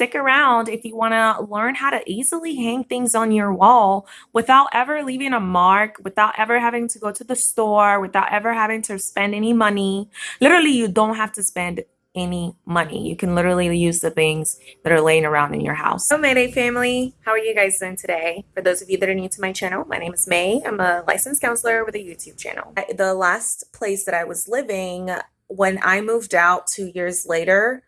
Stick around if you want to learn how to easily hang things on your wall without ever leaving a mark, without ever having to go to the store, without ever having to spend any money. Literally, you don't have to spend any money. You can literally use the things that are laying around in your house. Hello Mayday family, how are you guys doing today? For those of you that are new to my channel, my name is May. I'm a licensed counselor with a YouTube channel. The last place that I was living when I moved out two years later,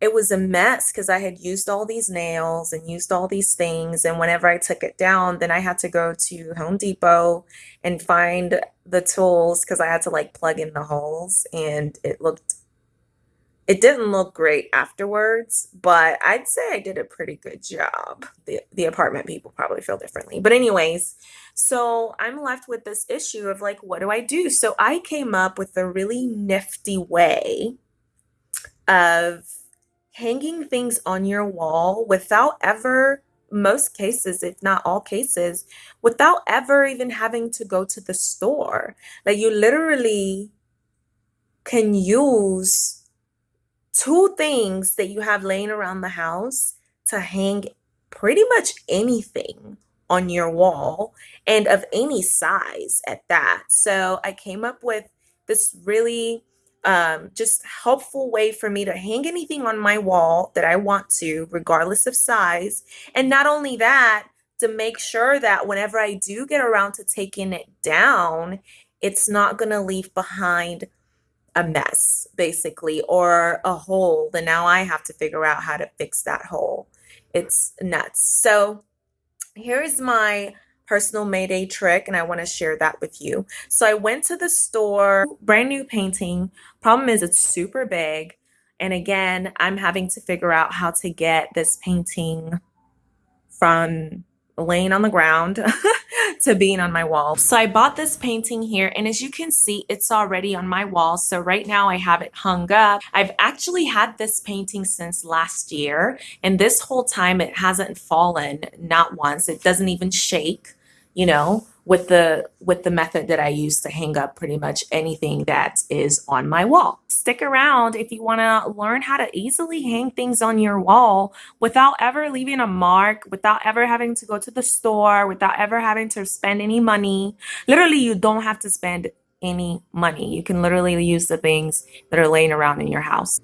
it was a mess because I had used all these nails and used all these things. And whenever I took it down, then I had to go to Home Depot and find the tools because I had to like plug in the holes. And it looked, it didn't look great afterwards, but I'd say I did a pretty good job. The, the apartment people probably feel differently. But, anyways, so I'm left with this issue of like, what do I do? So I came up with a really nifty way of hanging things on your wall without ever most cases if not all cases without ever even having to go to the store. Like you literally can use two things that you have laying around the house to hang pretty much anything on your wall and of any size at that. So i came up with this really um, just helpful way for me to hang anything on my wall that I want to, regardless of size. And not only that, to make sure that whenever I do get around to taking it down, it's not going to leave behind a mess, basically, or a hole. Then now I have to figure out how to fix that hole. It's nuts. So here's my personal Mayday trick and I want to share that with you. So I went to the store, brand new painting. Problem is it's super big. And again, I'm having to figure out how to get this painting from laying on the ground to being on my wall. So I bought this painting here and as you can see, it's already on my wall. So right now I have it hung up. I've actually had this painting since last year and this whole time it hasn't fallen, not once. It doesn't even shake you know, with the with the method that I use to hang up pretty much anything that is on my wall. Stick around if you want to learn how to easily hang things on your wall without ever leaving a mark, without ever having to go to the store, without ever having to spend any money. Literally, you don't have to spend any money. You can literally use the things that are laying around in your house.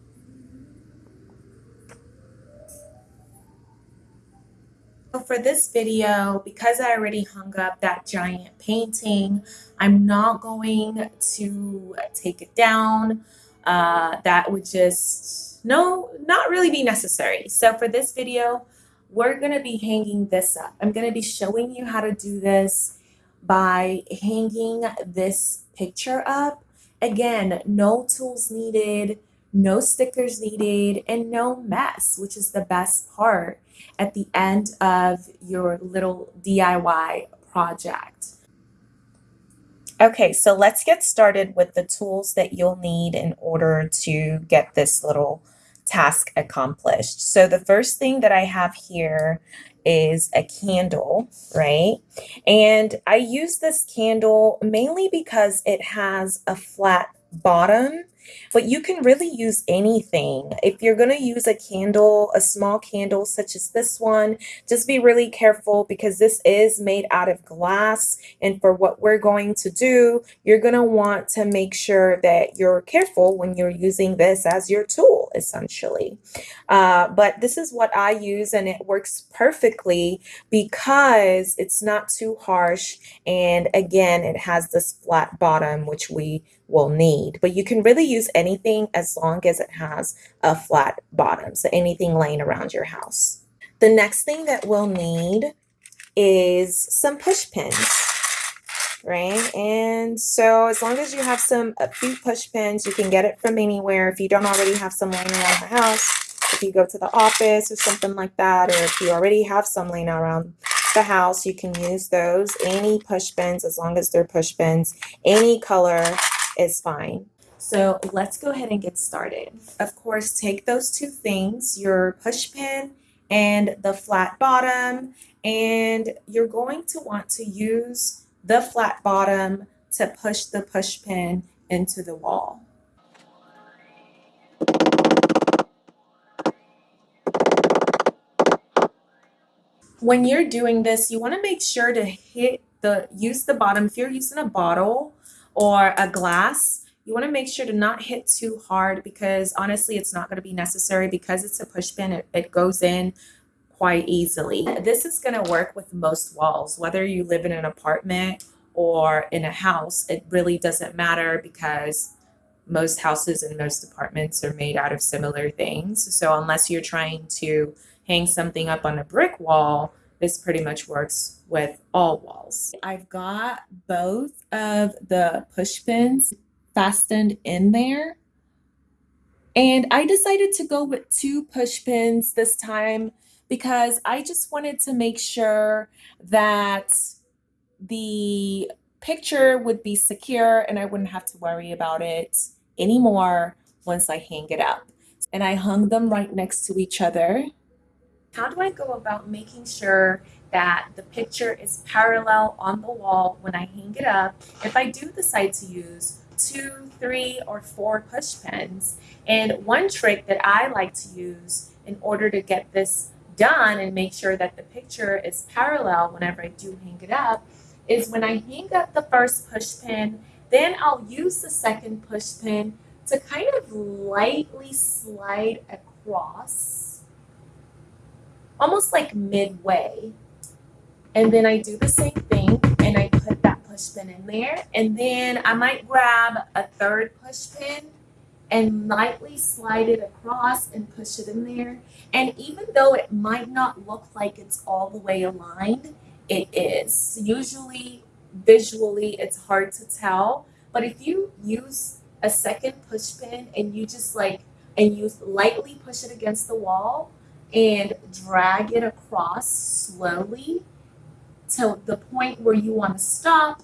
So for this video, because I already hung up that giant painting, I'm not going to take it down. Uh, that would just, no, not really be necessary. So for this video, we're going to be hanging this up. I'm going to be showing you how to do this by hanging this picture up. Again, no tools needed, no stickers needed, and no mess, which is the best part at the end of your little DIY project. Okay, so let's get started with the tools that you'll need in order to get this little task accomplished. So the first thing that I have here is a candle, right? And I use this candle mainly because it has a flat bottom but you can really use anything. If you're going to use a candle, a small candle such as this one, just be really careful because this is made out of glass. And for what we're going to do, you're going to want to make sure that you're careful when you're using this as your tool, essentially. Uh, but this is what I use and it works perfectly because it's not too harsh. And again, it has this flat bottom, which we will need. But you can really use anything as long as it has a flat bottom. So anything laying around your house. The next thing that we'll need is some push pins, right? And so as long as you have some few push pins, you can get it from anywhere. If you don't already have some laying around the house, if you go to the office or something like that, or if you already have some laying around the house, you can use those. Any push pins, as long as they're push pins, any color is fine. So let's go ahead and get started. Of course, take those two things, your push pin and the flat bottom, and you're going to want to use the flat bottom to push the push pin into the wall. When you're doing this, you want to make sure to hit the use the bottom. If you're using a bottle or a glass, you want to make sure to not hit too hard because honestly, it's not going to be necessary because it's a push pin. It, it goes in quite easily. This is going to work with most walls, whether you live in an apartment or in a house. It really doesn't matter because most houses and most apartments are made out of similar things. So unless you're trying to hang something up on a brick wall, this pretty much works with all walls. I've got both of the push pins fastened in there. And I decided to go with two push pins this time because I just wanted to make sure that the picture would be secure and I wouldn't have to worry about it anymore once I hang it up. And I hung them right next to each other. How do I go about making sure that the picture is parallel on the wall when I hang it up? If I do decide to use two, three, or four push pins, and one trick that I like to use in order to get this done and make sure that the picture is parallel whenever I do hang it up is when I hang up the first push pin, then I'll use the second push pin to kind of lightly slide across, almost like midway. And then I do the same thing and I put that push pin in there. And then I might grab a third push pin and lightly slide it across and push it in there. And even though it might not look like it's all the way aligned, it is. Usually, visually, it's hard to tell. But if you use a second push pin and you just like, and you lightly push it against the wall and drag it across slowly to the point where you want to stop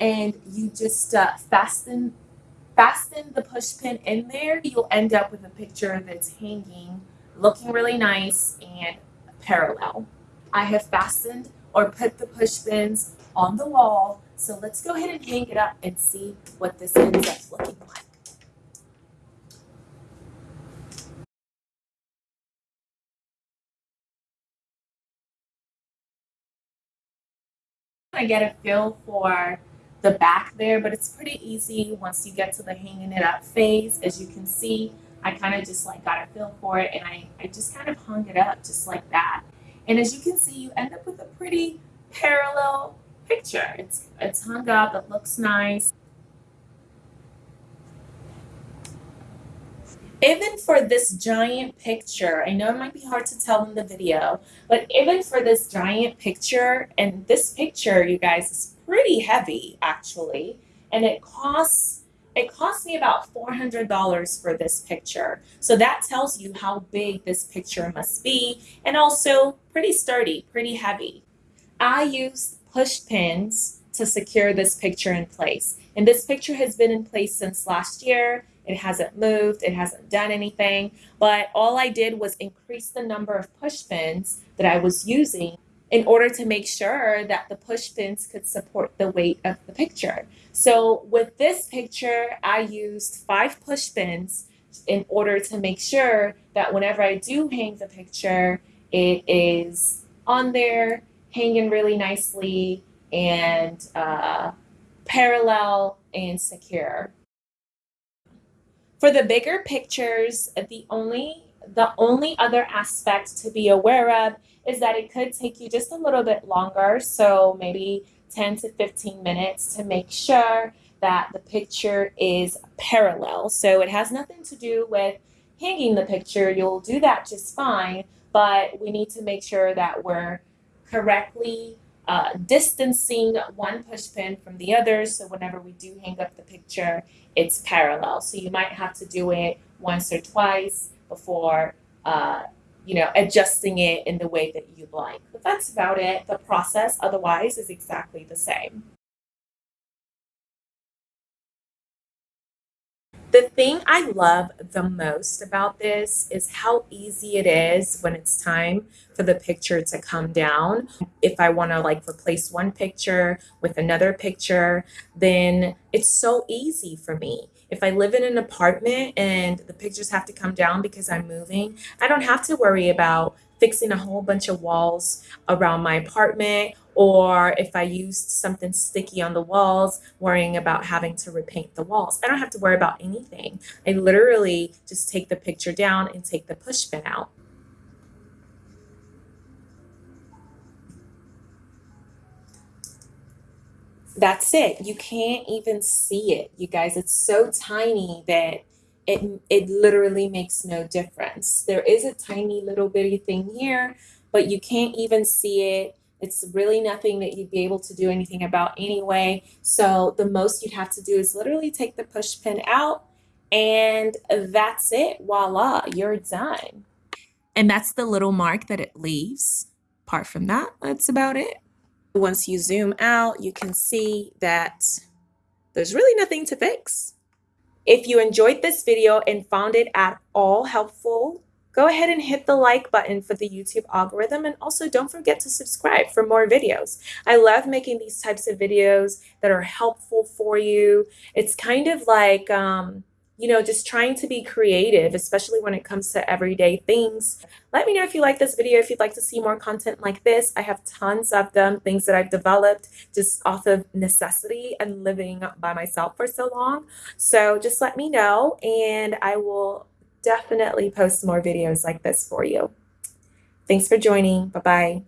and you just uh, fasten fasten the push pin in there you'll end up with a picture that's hanging looking really nice and parallel I have fastened or put the push pins on the wall. So let's go ahead and hang it up and see what this ends up looking like. I get a feel for the back there, but it's pretty easy once you get to the hanging it up phase. As you can see, I kind of just like got a feel for it and I, I just kind of hung it up just like that. And as you can see, you end up with a pretty parallel picture. It's, it's hung up, it looks nice. Even for this giant picture, I know it might be hard to tell in the video, but even for this giant picture, and this picture, you guys, is pretty heavy actually, and it costs it cost me about $400 for this picture. So that tells you how big this picture must be and also pretty sturdy, pretty heavy. I used push pins to secure this picture in place. And this picture has been in place since last year. It hasn't moved, it hasn't done anything, but all I did was increase the number of push pins that I was using in order to make sure that the push pins could support the weight of the picture. So with this picture, I used five push pins in order to make sure that whenever I do hang the picture, it is on there, hanging really nicely and uh, parallel and secure. For the bigger pictures, the only the only other aspect to be aware of is that it could take you just a little bit longer, so maybe 10 to 15 minutes to make sure that the picture is parallel. So it has nothing to do with hanging the picture. You'll do that just fine, but we need to make sure that we're correctly uh, distancing one push pin from the other. So whenever we do hang up the picture, it's parallel. So you might have to do it once or twice before uh, you know, adjusting it in the way that you'd like. But that's about it. The process otherwise is exactly the same. The thing I love the most about this is how easy it is when it's time for the picture to come down. If I want to like replace one picture with another picture, then it's so easy for me. If I live in an apartment and the pictures have to come down because I'm moving, I don't have to worry about fixing a whole bunch of walls around my apartment or if I used something sticky on the walls, worrying about having to repaint the walls. I don't have to worry about anything. I literally just take the picture down and take the push pin out. That's it. You can't even see it, you guys. It's so tiny that it it literally makes no difference. There is a tiny little bitty thing here, but you can't even see it. It's really nothing that you'd be able to do anything about anyway. So the most you'd have to do is literally take the push pin out and that's it. Voila, you're done. And that's the little mark that it leaves. Apart from that, that's about it. Once you zoom out, you can see that there's really nothing to fix. If you enjoyed this video and found it at all helpful, go ahead and hit the like button for the YouTube algorithm and also don't forget to subscribe for more videos. I love making these types of videos that are helpful for you. It's kind of like, um, you know, just trying to be creative, especially when it comes to everyday things. Let me know if you like this video, if you'd like to see more content like this. I have tons of them, things that I've developed just off of necessity and living by myself for so long. So just let me know and I will definitely post more videos like this for you. Thanks for joining. Bye-bye.